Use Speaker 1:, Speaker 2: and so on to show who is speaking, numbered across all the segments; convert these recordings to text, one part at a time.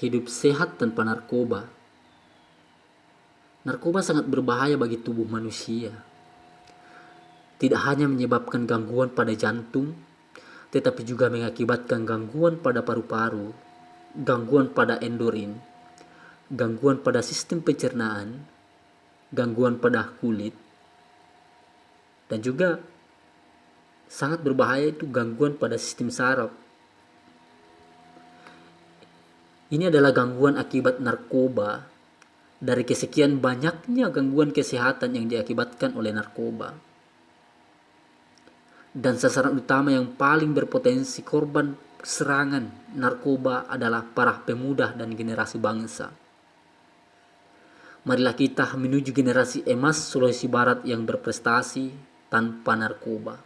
Speaker 1: hidup sehat tanpa narkoba. Narkoba sangat berbahaya bagi tubuh manusia. Tidak hanya menyebabkan gangguan pada jantung, tetapi juga mengakibatkan gangguan pada paru-paru, gangguan pada endorin, gangguan pada sistem pencernaan, gangguan pada kulit, dan juga sangat berbahaya itu gangguan pada sistem saraf. Ini adalah gangguan akibat narkoba dari kesekian banyaknya gangguan kesehatan yang diakibatkan oleh narkoba dan sasaran utama yang paling berpotensi korban serangan narkoba adalah para pemuda dan generasi bangsa. Marilah kita menuju generasi emas Sulawesi Barat yang berprestasi tanpa narkoba.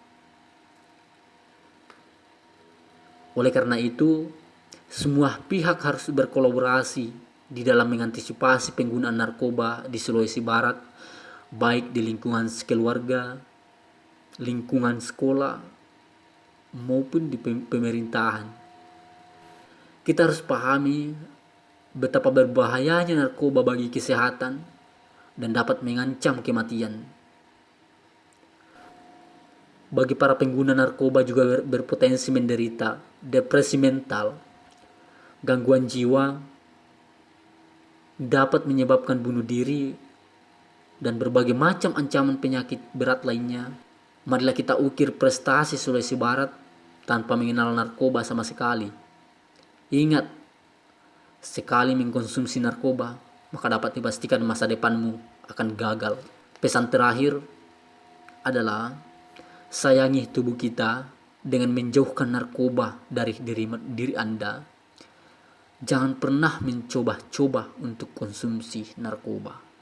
Speaker 1: Oleh karena itu, semua pihak harus berkolaborasi di dalam mengantisipasi penggunaan narkoba di Sulawesi Barat, baik di lingkungan sekeluarga, lingkungan sekolah maupun di pemerintahan. Kita harus pahami betapa berbahayanya narkoba bagi kesehatan dan dapat mengancam kematian. Bagi para pengguna narkoba juga berpotensi menderita depresi mental, gangguan jiwa, dapat menyebabkan bunuh diri, dan berbagai macam ancaman penyakit berat lainnya Marilah kita ukir prestasi Sulawesi Barat tanpa mengenal narkoba sama sekali. Ingat, sekali mengkonsumsi narkoba, maka dapat dipastikan masa depanmu akan gagal. Pesan terakhir adalah sayangi tubuh kita dengan menjauhkan narkoba dari diri, diri Anda. Jangan pernah mencoba-coba untuk konsumsi narkoba.